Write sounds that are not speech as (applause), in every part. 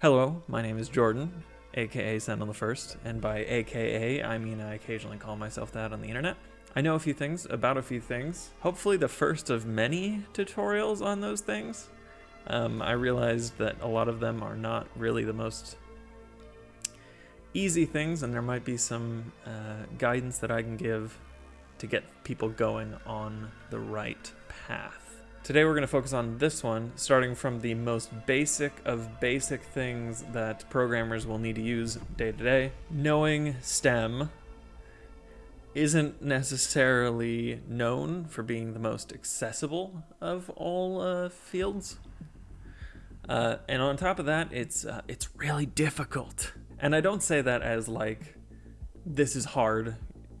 Hello, my name is Jordan, aka Send on the First, and by aka I mean I occasionally call myself that on the internet. I know a few things about a few things, hopefully the first of many tutorials on those things. Um, I realized that a lot of them are not really the most easy things, and there might be some uh, guidance that I can give to get people going on the right path. Today we're going to focus on this one, starting from the most basic of basic things that programmers will need to use day to day. Knowing STEM isn't necessarily known for being the most accessible of all uh, fields. Uh, and on top of that, it's uh, it's really difficult. And I don't say that as like this is hard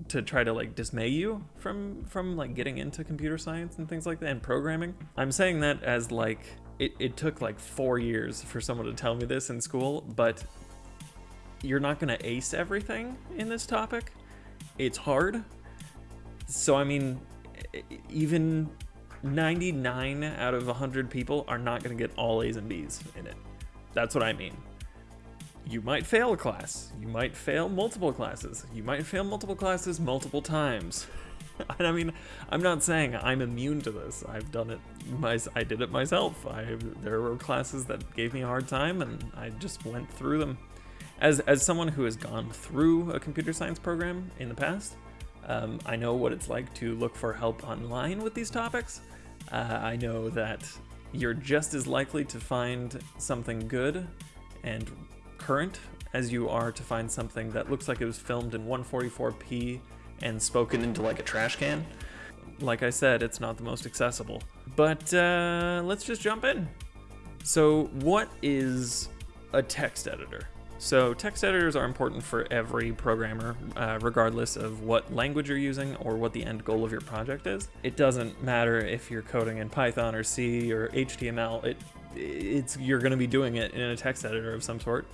to try to like dismay you from from like getting into computer science and things like that and programming. I'm saying that as like it, it took like four years for someone to tell me this in school, but you're not gonna ace everything in this topic. It's hard. So I mean, even 99 out of 100 people are not gonna get all A's and B's in it. That's what I mean you might fail a class. You might fail multiple classes. You might fail multiple classes multiple times. (laughs) and I mean, I'm not saying I'm immune to this. I've done it. My, I did it myself. I there were classes that gave me a hard time, and I just went through them. As as someone who has gone through a computer science program in the past, um, I know what it's like to look for help online with these topics. Uh, I know that you're just as likely to find something good and current as you are to find something that looks like it was filmed in 144p and spoken into like a trash can. Like I said, it's not the most accessible. But uh, let's just jump in. So what is a text editor? So text editors are important for every programmer, uh, regardless of what language you're using or what the end goal of your project is. It doesn't matter if you're coding in Python or C or HTML. It, it's you're going to be doing it in a text editor of some sort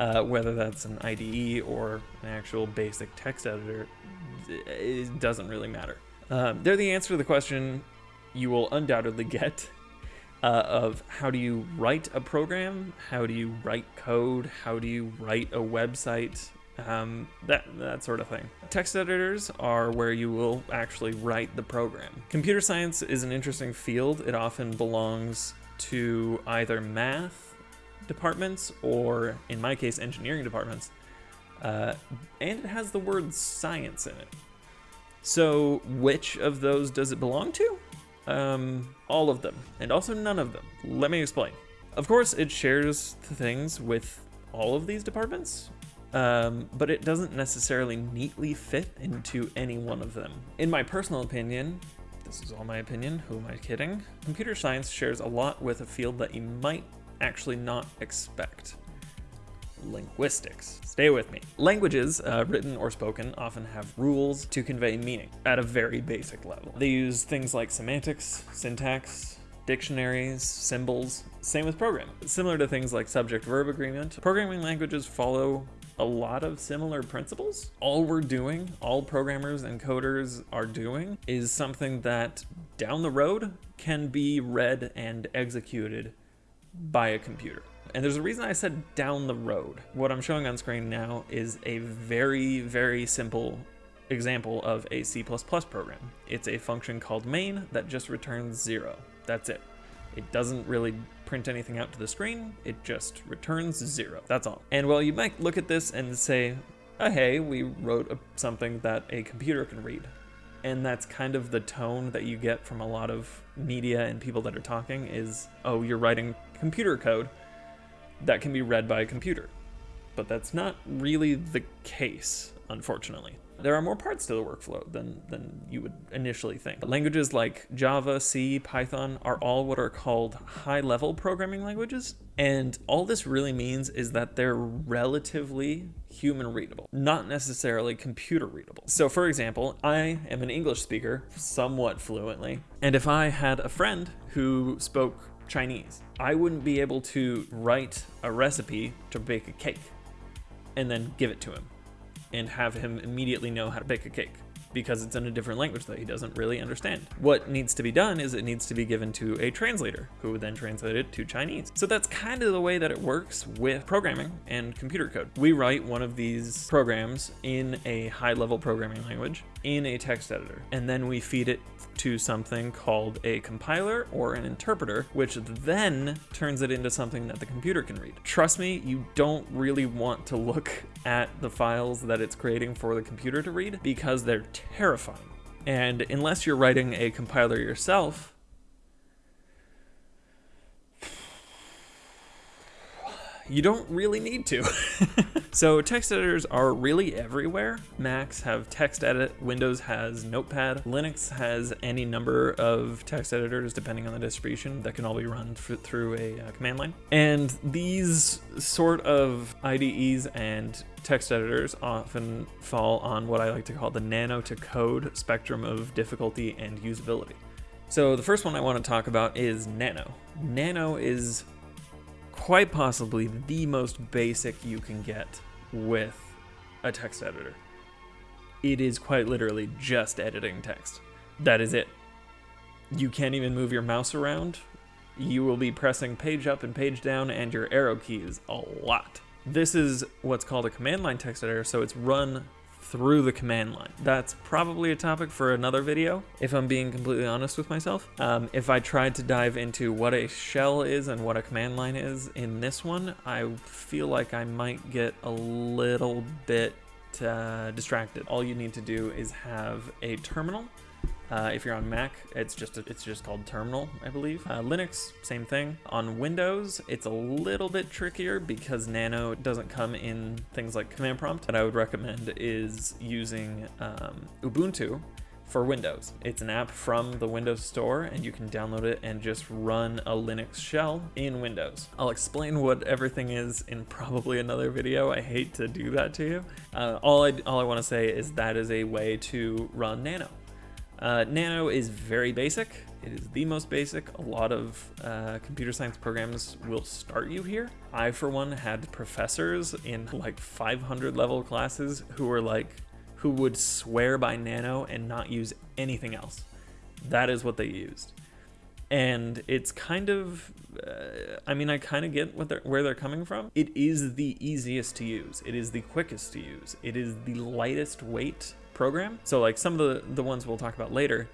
uh, whether that's an IDE or an actual basic text editor, it doesn't really matter. Um, they're the answer to the question you will undoubtedly get uh, of how do you write a program, how do you write code, how do you write a website, um, that, that sort of thing. Text editors are where you will actually write the program. Computer science is an interesting field. It often belongs to either math departments, or in my case, engineering departments. Uh, and it has the word science in it. So which of those does it belong to? Um, all of them, and also none of them. Let me explain. Of course, it shares things with all of these departments, um, but it doesn't necessarily neatly fit into any one of them. In my personal opinion, this is all my opinion, who am I kidding? Computer science shares a lot with a field that you might actually not expect. Linguistics. Stay with me. Languages, uh, written or spoken, often have rules to convey meaning at a very basic level. They use things like semantics, syntax, dictionaries, symbols, same with programming. Similar to things like subject-verb agreement, programming languages follow a lot of similar principles. All we're doing, all programmers and coders are doing, is something that down the road can be read and executed by a computer. And there's a reason I said down the road. What I'm showing on screen now is a very, very simple example of a C++ program. It's a function called main that just returns zero. That's it. It doesn't really print anything out to the screen, it just returns zero. That's all. And well, you might look at this and say, oh, hey, we wrote a, something that a computer can read and that's kind of the tone that you get from a lot of media and people that are talking is oh you're writing computer code that can be read by a computer. But that's not really the case unfortunately there are more parts to the workflow than, than you would initially think. Languages like Java, C, Python are all what are called high-level programming languages, and all this really means is that they're relatively human readable, not necessarily computer readable. So for example, I am an English speaker somewhat fluently, and if I had a friend who spoke Chinese, I wouldn't be able to write a recipe to bake a cake and then give it to him and have him immediately know how to bake a cake. because it's in a different language that he doesn't really understand. What needs to be done is it needs to be given to a translator who would then translate it to Chinese. So that's kind of the way that it works with programming and computer code. We write one of these programs in a high level programming language in a text editor, and then we feed it to something called a compiler or an interpreter, which then turns it into something that the computer can read. Trust me, you don't really want to look at the files that it's creating for the computer to read because they're terrifying. And unless you're writing a compiler yourself, you don't really need to. (laughs) so text editors are really everywhere. Macs have TextEdit, Windows has Notepad, Linux has any number of text editors depending on the distribution that can all be run through a uh, command line. And these sort of IDEs and text editors often fall on what I like to call the nano to code spectrum of difficulty and usability. So the first one I want to talk about is Nano. Nano is quite possibly the most basic you can get with a text editor. It is quite literally just editing text. That is it. You can't even move your mouse around. You will be pressing page up and page down and your arrow keys a lot. This is what's called a command line text editor, so it's run through the command line. That's probably a topic for another video, if I'm being completely honest with myself. Um, if I tried to dive into what a shell is and what a command line is in this one, I feel like I might get a little bit uh, distracted. All you need to do is have a terminal uh, if you're on Mac, it's just a, it's just called Terminal, I believe. Uh, Linux, same thing. On Windows, it's a little bit trickier because Nano doesn't come in things like command prompt. What I would recommend is using um, Ubuntu for Windows. It's an app from the Windows Store and you can download it and just run a Linux shell in Windows. I'll explain what everything is in probably another video. I hate to do that to you. Uh, all I, all I want to say is that is a way to run Nano. Uh, Nano is very basic. It is the most basic. A lot of uh, computer science programs will start you here. I, for one, had professors in like 500 level classes who were like, who would swear by Nano and not use anything else. That is what they used. And it's kind of, uh, I mean, I kind of get what they're, where they're coming from. It is the easiest to use. It is the quickest to use. It is the lightest weight program. So like some of the, the ones we'll talk about later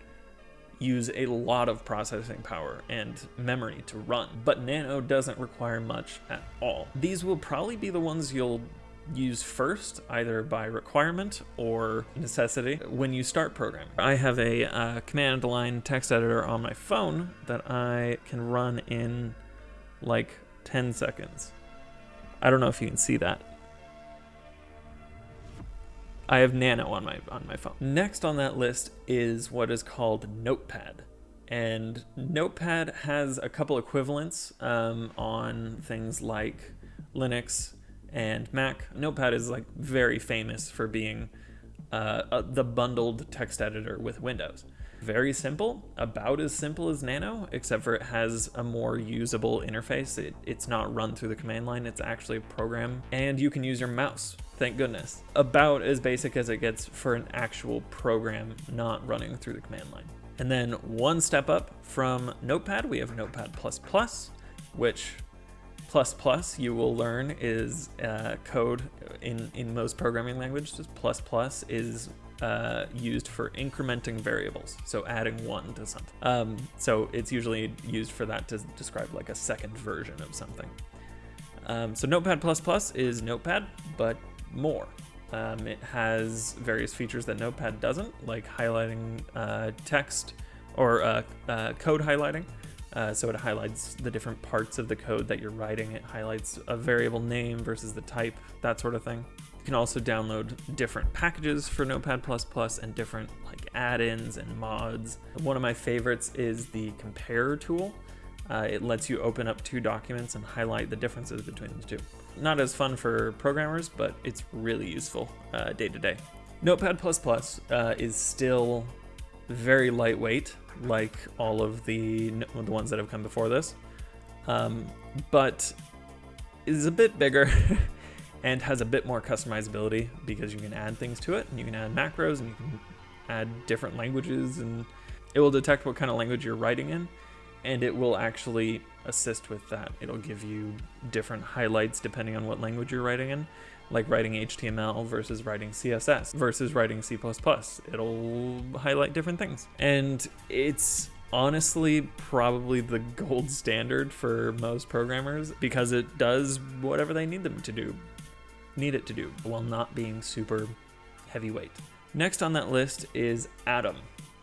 use a lot of processing power and memory to run, but Nano doesn't require much at all. These will probably be the ones you'll use first, either by requirement or necessity, when you start programming. I have a uh, command line text editor on my phone that I can run in like 10 seconds. I don't know if you can see that. I have Nano on my on my phone. Next on that list is what is called Notepad. And Notepad has a couple equivalents um, on things like Linux and Mac. Notepad is like very famous for being uh, uh, the bundled text editor with Windows. Very simple, about as simple as Nano, except for it has a more usable interface. It, it's not run through the command line, it's actually a program, and you can use your mouse Thank goodness. About as basic as it gets for an actual program not running through the command line. And then one step up from Notepad, we have Notepad++, which plus plus you will learn is uh, code in, in most programming languages. Plus plus is uh, used for incrementing variables, so adding one to something. Um, so it's usually used for that to describe like a second version of something. Um, so Notepad++ is Notepad, but more. Um, it has various features that Notepad doesn't, like highlighting uh, text or uh, uh, code highlighting. Uh, so it highlights the different parts of the code that you're writing. It highlights a variable name versus the type, that sort of thing. You can also download different packages for Notepad++ and different like add-ins and mods. One of my favorites is the compare tool. Uh, it lets you open up two documents and highlight the differences between the two not as fun for programmers, but it's really useful uh, day to day. Notepad++ uh, is still very lightweight, like all of the, the ones that have come before this, um, but is a bit bigger (laughs) and has a bit more customizability because you can add things to it, and you can add macros, and you can add different languages and it will detect what kind of language you're writing in and it will actually assist with that. It'll give you different highlights depending on what language you're writing in, like writing HTML versus writing CSS versus writing C++. It'll highlight different things. And it's honestly probably the (laughs) gold standard for most programmers because it does whatever they need them to do, need it to do, while not being super heavyweight. Next on that list is Atom.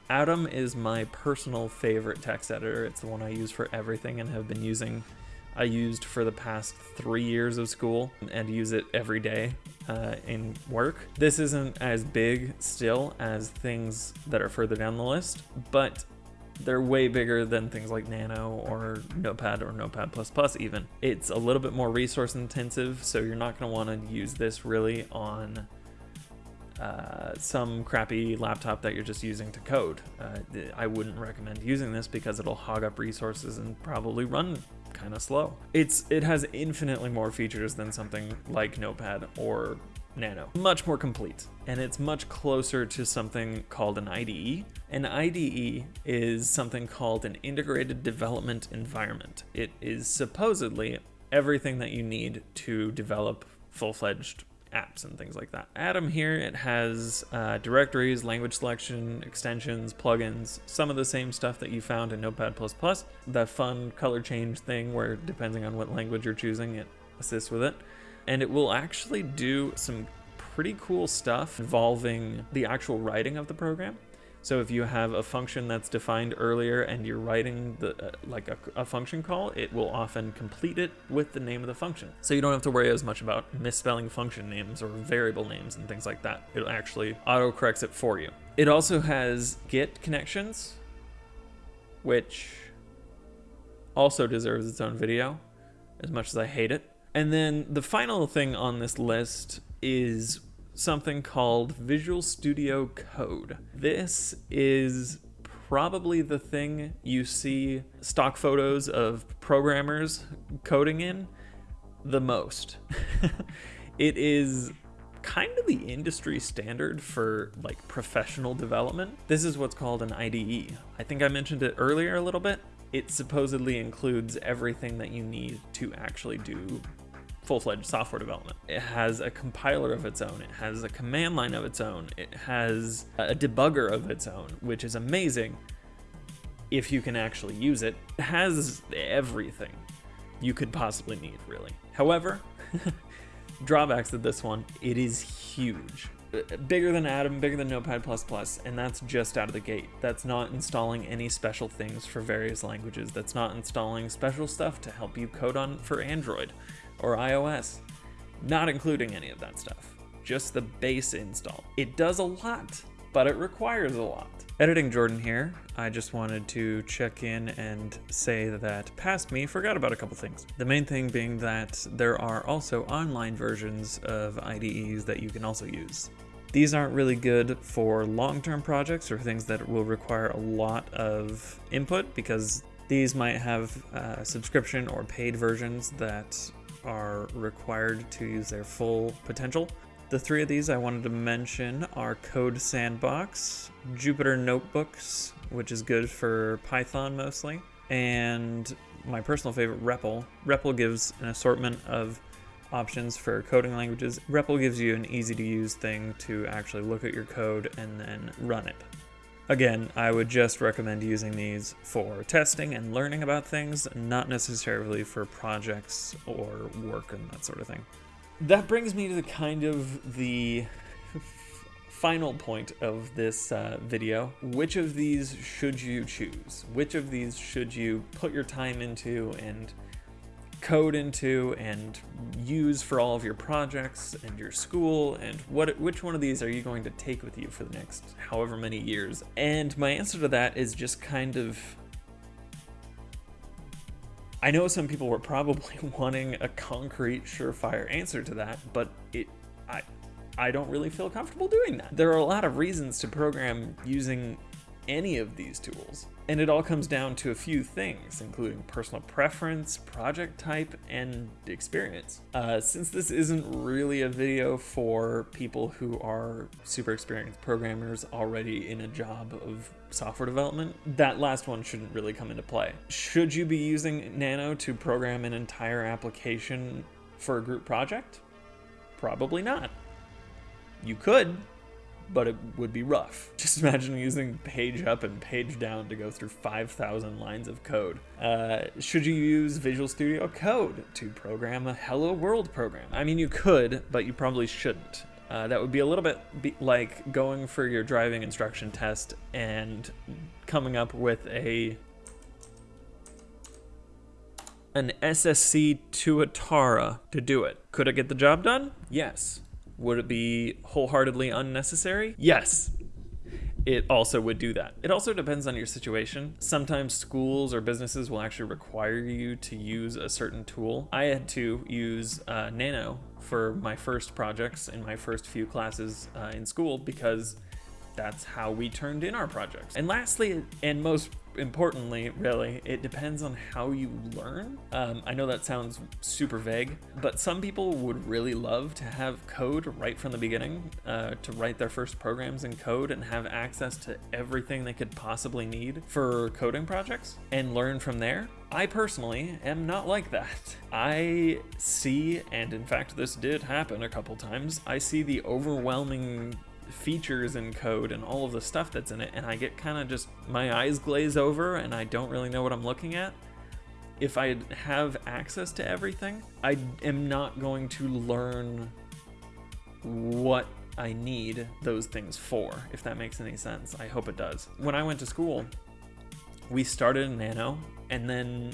Atom is my personal favorite text editor. It's the one I use for everything and have been using. I used for the past three years of school and use it every day uh, in work. This isn't as big still as things that are further down the list, but they're way bigger than things like Nano or Notepad or Notepad++ even. It's a little bit more resource intensive, so you're not going to want to use this really on uh, some crappy laptop that you're just using to code. Uh, I wouldn't recommend using this because it'll hog up resources and probably run kind of slow. It's It has infinitely more features than something like Notepad or Nano. Much more complete, and it's much closer to something called an IDE. An IDE is something called an Integrated Development Environment. It is supposedly everything that you need to develop full-fledged apps and things like that. Atom here, it has uh, directories, language selection, extensions, plugins, some of the same stuff that you found in Notepad++. The fun color change thing where depending on what language you're choosing, it assists with it. And it will actually do some pretty cool stuff involving the actual writing of the program. So if you have a function that's defined earlier and you're writing the uh, like a, a, function call, it will often complete it with the name of the function. So you don't have to worry as much about misspelling function names or variable names and things like that. It'll actually auto-corrects it for you. It also has Git connections, which also deserves its own video, as much as I hate it. And then the final thing on this list is something called Visual Studio Code. This is probably the thing you see stock photos of programmers coding in the most. (laughs) it is kind of the industry standard for like professional development. This is what's called an IDE. I think I mentioned it earlier a little bit. It supposedly includes everything that you need to actually do full-fledged software development. It has a compiler of its own, it has a command line of its own, it has a debugger of its own, which is amazing if you can actually use it. It has everything you could possibly need, really. However, (laughs) drawbacks to this one, it is huge. Uh, bigger than Atom, bigger than Notepad++, and that's just out of the gate. That's not installing any special things for various languages. That's not installing special stuff to help you code on for Android or iOS, not including any of that stuff, just the base install. It does a lot, but it requires a lot. Editing Jordan here, I just wanted to check in and say that past me forgot about a couple things. The main thing being that there are also online versions of IDEs that you can also use. These aren't really good for long-term projects or things that will require a lot of input because these might have uh, subscription or paid versions that are required to use their full potential. The three of these I wanted to mention are Code Sandbox, Jupyter Notebooks, which is good for Python mostly, and my personal favorite, REPL. REPL gives an assortment of options for coding languages. REPL gives you an easy to use thing to actually look at your code and then run it. Again, I would just recommend using these for testing and learning about things, not necessarily for projects or work and that sort of thing. That brings me to the kind of the final point of this uh, video. Which of these should you choose? Which of these should you put your time into and code into and use for all of your projects and your school and what which one of these are you going to take with you for the next however many years? And my answer to that is just kind of I know some people were probably (laughs) wanting a concrete surefire answer to that but it I I don't really feel comfortable doing that. There are a lot of reasons to program using any of these tools And it all comes down to a few things, including personal preference, project type, and experience. Uh, since this isn't really a video for people who are super experienced programmers already in a job of software development, that last one shouldn't really come into play. Should you be using Nano to program an entire application for a group project? Probably not. You could, but it would be rough. (laughs) Just imagine using page up and page down to go through 5,000 lines of code. Uh, should you use Visual Studio Code to program a Hello World program? I mean, you could, but you probably shouldn't. Uh, that would be a little bit like going for your driving instruction test and coming up with a an SSC Tuatara to do it. Could it get the job done? Yes. Would it be wholeheartedly unnecessary? Yes. It also would do that. It also depends on your situation. Sometimes schools or businesses will actually require you to use a certain tool. I had to use uh, Nano for my first projects in my first few classes uh, in school because that's how we turned in our projects. And lastly, and most importantly, really, it depends on how you learn. Um, I know that sounds super vague, but some people would really love to have code right from the beginning, uh, to write their first programs in code and have access to everything they could possibly need for coding projects and learn from there. I personally am not like that. I see, and in fact this did happen a couple times, I see the overwhelming features in code and all of the stuff that's in it and I get kind of just my eyes glaze over and I don't really know what I'm looking at. If I have access to everything, I am not going to learn what I need those things for, if that makes any sense. I hope it does. When I went to school, we started in Nano and then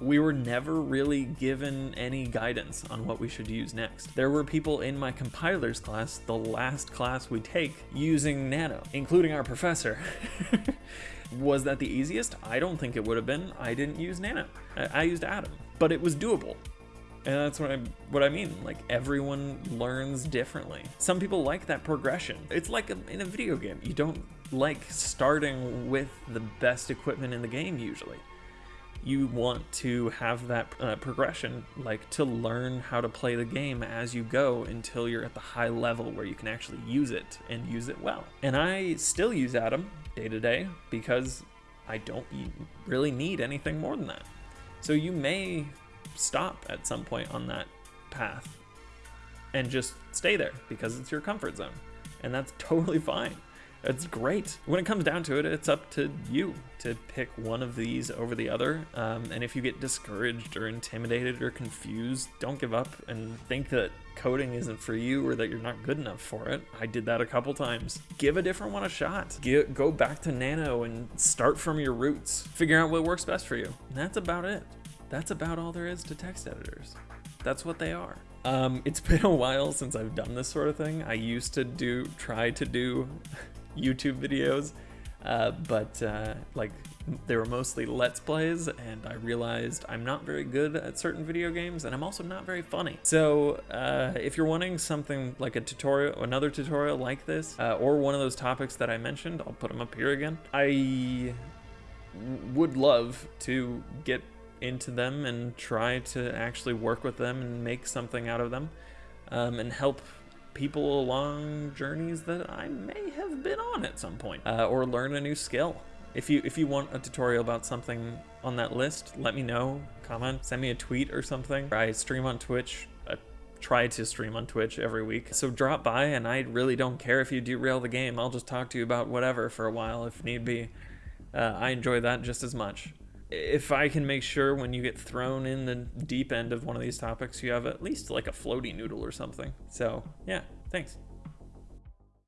we were never really given any guidance on what we should use next. There were people in my compilers class, the last class we take, using Nano, including our professor. (laughs) was that the easiest? I don't think it would have been. I didn't use Nano. I, I used Atom, but it was doable. And that's what I what I mean. Like everyone learns differently. Some people like that progression. It's like a, in a video game. You don't like starting with the best equipment in the game usually you want to have that uh, progression, like to learn how to play the game as you go until you're at the high level where you can actually use it and use it well. And I still use Atom day to day because I don't really need anything more than that. So you may stop at some point on that path and just stay there because it's your comfort zone. And that's (laughs) totally fine. It's great. When it comes down to it, it's up to you to pick one of these over the other. Um, and if you get discouraged or intimidated or confused, don't give up and think that coding isn't for you or that you're not good enough for it. I did that a couple times. Give a different one a shot. Get, go back to Nano and start from your roots. Figure out what works best for you. And that's about it. That's about all there is to text editors. That's what they are. Um, it's (laughs) been a while since I've done this sort of thing. I used to do, try to do YouTube videos, uh, but uh, like they were mostly Let's Plays, and I realized I'm not very good at certain video games, and I'm also not very funny. So uh, if you're wanting something like a tutorial, another tutorial like this, uh, or one of those topics that I mentioned, I'll put them up here again. I would love to get into them and try to actually work with them and make something out of them um, and help people along journeys that I may have been on at some point, uh, or learn a new skill. If you if you want a tutorial about something on that list, let me know. Comment, send me a tweet or something. I stream on Twitch. I try to stream on Twitch every week. So drop by, and I really don't care if you derail the game. I'll just talk to you about whatever for a while if need be. Uh, I enjoy that just as much if I can make sure when you get thrown in the deep end of one of these topics, you have at least like a floaty noodle or something. So, yeah, thanks.